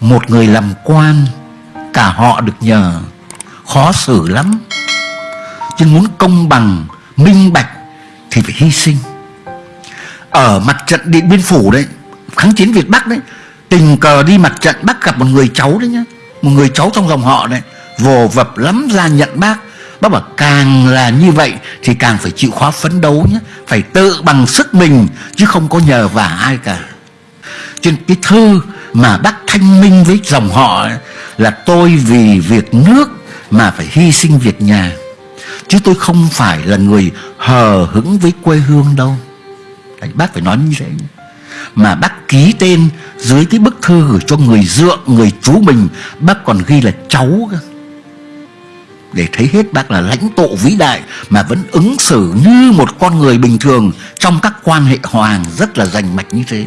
Một người làm quan, Cả họ được nhờ. Khó xử lắm. Chứ muốn công bằng, Minh bạch Thì phải hy sinh. Ở mặt trận Điện Biên Phủ đấy, Kháng chiến Việt Bắc đấy, Tình cờ đi mặt trận bác gặp một người cháu đấy nhá. Một người cháu trong dòng họ đấy, Vồ vập lắm ra nhận bác. Bác bảo càng là như vậy Thì càng phải chịu khó phấn đấu nhé Phải tự bằng sức mình, Chứ không có nhờ vả ai cả. Trên cái thư mà bác thanh minh với dòng họ Là tôi vì việc nước Mà phải hy sinh việc nhà Chứ tôi không phải là người hờ hững với quê hương đâu. Đấy, Bác phải nói như thế. Mà bác ký tên dưới cái bức thư gửi cho người dượng, người chú mình Bác còn ghi là cháu để thấy hết bác là lãnh tụ vĩ đại mà vẫn ứng xử như một con người bình thường trong các quan hệ hoàng rất là rành mạch như thế.